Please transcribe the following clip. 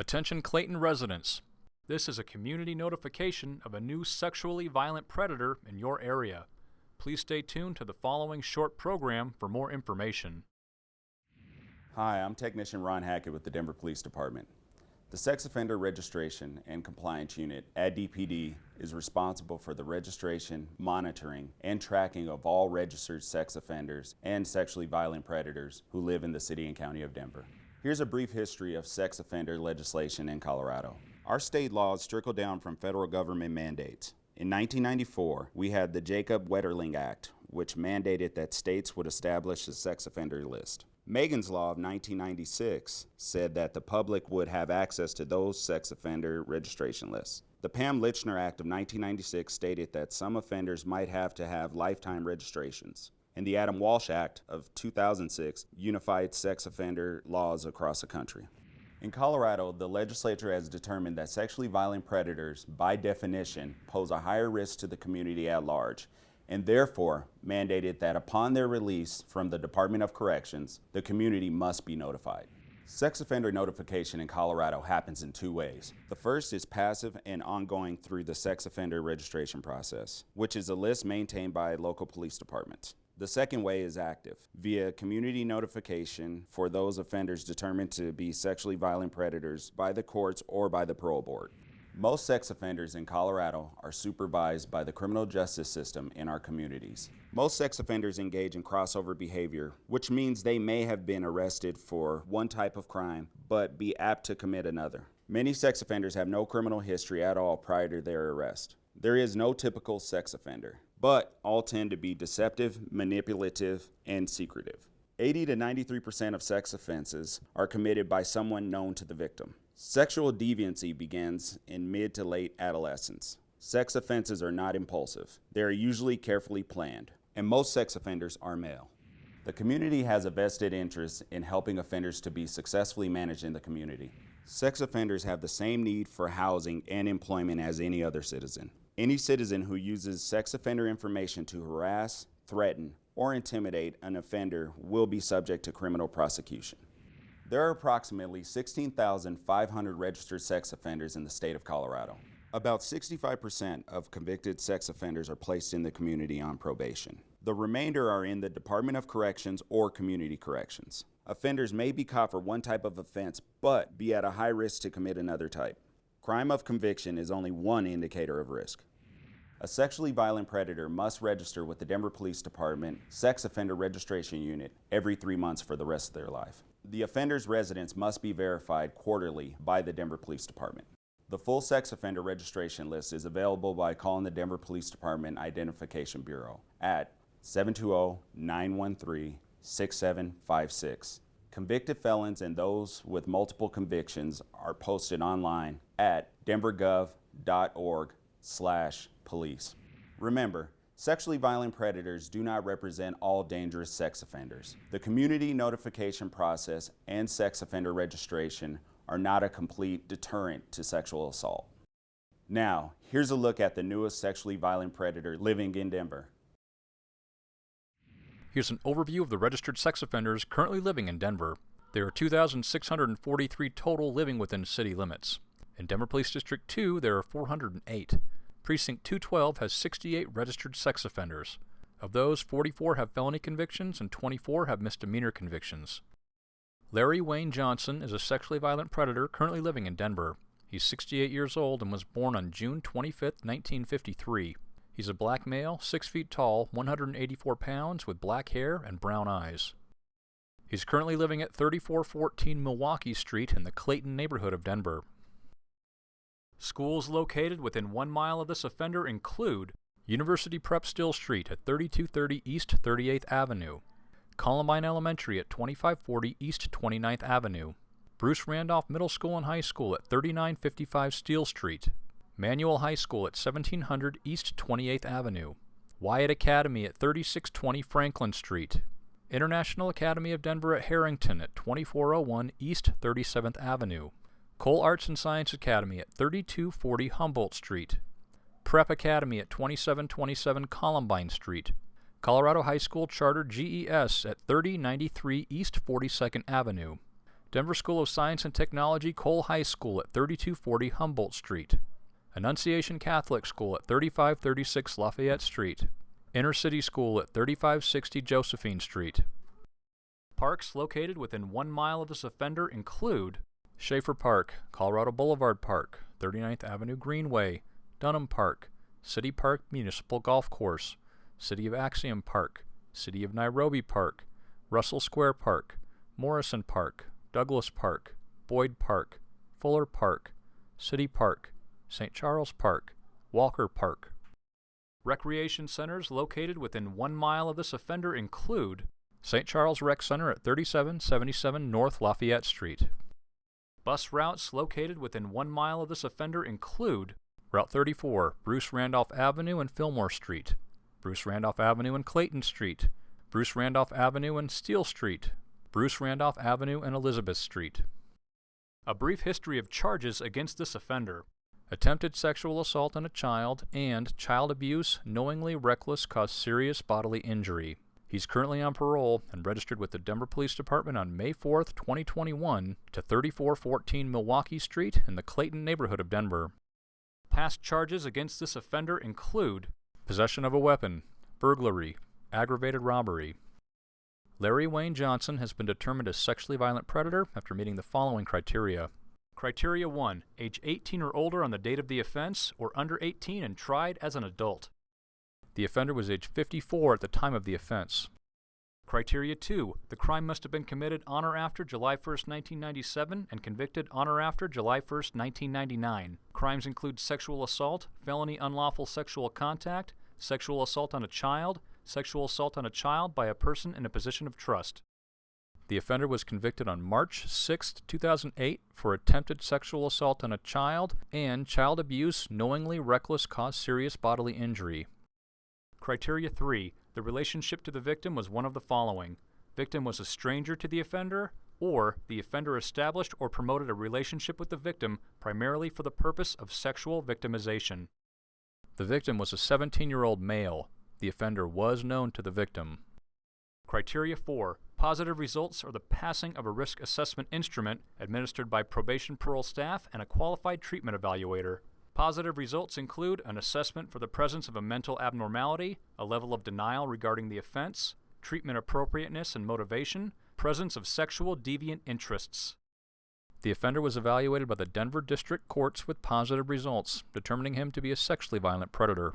Attention Clayton residents. This is a community notification of a new sexually violent predator in your area. Please stay tuned to the following short program for more information. Hi, I'm Technician Ron Hackett with the Denver Police Department. The Sex Offender Registration and Compliance Unit at DPD is responsible for the registration, monitoring, and tracking of all registered sex offenders and sexually violent predators who live in the City and County of Denver. Here's a brief history of sex offender legislation in Colorado. Our state laws trickle down from federal government mandates. In 1994, we had the Jacob Wetterling Act, which mandated that states would establish a sex offender list. Megan's Law of 1996 said that the public would have access to those sex offender registration lists. The Pam Lychner Act of 1996 stated that some offenders might have to have lifetime registrations. And the Adam Walsh Act of 2006 unified sex offender laws across the country. In Colorado, the legislature has determined that sexually violent predators, by definition, pose a higher risk to the community at large and therefore mandated that upon their release from the Department of Corrections, the community must be notified. Sex offender notification in Colorado happens in two ways. The first is passive and ongoing through the sex offender registration process, which is a list maintained by local police departments. The second way is active, via community notification for those offenders determined to be sexually violent predators by the courts or by the parole board. Most sex offenders in Colorado are supervised by the criminal justice system in our communities. Most sex offenders engage in crossover behavior, which means they may have been arrested for one type of crime, but be apt to commit another. Many sex offenders have no criminal history at all prior to their arrest. There is no typical sex offender, but all tend to be deceptive, manipulative, and secretive. 80 to 93% of sex offenses are committed by someone known to the victim. Sexual deviancy begins in mid to late adolescence. Sex offenses are not impulsive. They are usually carefully planned, and most sex offenders are male. The community has a vested interest in helping offenders to be successfully managed in the community. Sex offenders have the same need for housing and employment as any other citizen. Any citizen who uses sex offender information to harass, threaten, or intimidate an offender will be subject to criminal prosecution. There are approximately 16,500 registered sex offenders in the state of Colorado. About 65% of convicted sex offenders are placed in the community on probation. The remainder are in the Department of Corrections or Community Corrections. Offenders may be caught for one type of offense, but be at a high risk to commit another type. Crime of conviction is only one indicator of risk. A sexually violent predator must register with the Denver Police Department Sex Offender Registration Unit every three months for the rest of their life. The offender's residence must be verified quarterly by the Denver Police Department. The full sex offender registration list is available by calling the Denver Police Department Identification Bureau at 720-913-6756. Convicted felons and those with multiple convictions are posted online at denvergov.org slash police. Remember, Sexually violent predators do not represent all dangerous sex offenders. The community notification process and sex offender registration are not a complete deterrent to sexual assault. Now, here's a look at the newest sexually violent predator living in Denver. Here's an overview of the registered sex offenders currently living in Denver. There are 2,643 total living within city limits. In Denver Police District 2, there are 408. Precinct 212 has 68 registered sex offenders. Of those, 44 have felony convictions and 24 have misdemeanor convictions. Larry Wayne Johnson is a sexually violent predator currently living in Denver. He's 68 years old and was born on June 25, 1953. He's a black male, 6 feet tall, 184 pounds, with black hair and brown eyes. He's currently living at 3414 Milwaukee Street in the Clayton neighborhood of Denver. Schools located within one mile of this offender include University Prep Steele Street at 3230 East 38th Avenue, Columbine Elementary at 2540 East 29th Avenue, Bruce Randolph Middle School and High School at 3955 Steele Street, Manual High School at 1700 East 28th Avenue, Wyatt Academy at 3620 Franklin Street, International Academy of Denver at Harrington at 2401 East 37th Avenue, Cole Arts and Science Academy at 3240 Humboldt Street, Prep Academy at 2727 Columbine Street, Colorado High School Charter GES at 3093 East 42nd Avenue, Denver School of Science and Technology Cole High School at 3240 Humboldt Street. Annunciation Catholic School at 3536 Lafayette Street. Inner City School at 3560 Josephine Street. Parks located within one mile of this offender include Schaefer Park, Colorado Boulevard Park, 39th Avenue Greenway, Dunham Park, City Park Municipal Golf Course, City of Axum Park, City of Nairobi Park, Russell Square Park, Morrison Park, Douglas Park, Boyd Park, Fuller Park, City Park, St. Charles Park, Walker Park. Recreation centers located within one mile of this offender include St. Charles Rec Center at 3777 North Lafayette Street. Bus routes located within one mile of this offender include Route 34, Bruce Randolph Avenue and Fillmore Street, Bruce Randolph Avenue and Clayton Street, Bruce Randolph Avenue and Steele Street, Bruce Randolph Avenue and Elizabeth Street. A brief history of charges against this offender. Attempted sexual assault on a child and child abuse knowingly reckless cause serious bodily injury. He's currently on parole and registered with the Denver Police Department on May 4, 2021 to 3414 Milwaukee Street in the Clayton neighborhood of Denver. Past charges against this offender include possession of a weapon, burglary, aggravated robbery. Larry Wayne Johnson has been determined a sexually violent predator after meeting the following criteria. Criteria 1. Age 18 or older on the date of the offense, or under 18 and tried as an adult. The offender was age 54 at the time of the offense. Criteria 2. The crime must have been committed on or after July 1, 1997 and convicted on or after July 1, 1999. Crimes include sexual assault, felony unlawful sexual contact, sexual assault on a child, sexual assault on a child by a person in a position of trust. The offender was convicted on March 6, 2008 for attempted sexual assault on a child and child abuse knowingly reckless cause serious bodily injury. Criteria 3. The relationship to the victim was one of the following. Victim was a stranger to the offender, or the offender established or promoted a relationship with the victim primarily for the purpose of sexual victimization. The victim was a 17-year-old male. The offender was known to the victim. Criteria 4. Positive results are the passing of a risk assessment instrument administered by probation parole staff and a qualified treatment evaluator. Positive results include an assessment for the presence of a mental abnormality, a level of denial regarding the offense, treatment appropriateness and motivation, presence of sexual deviant interests. The offender was evaluated by the Denver District Courts with positive results, determining him to be a sexually violent predator.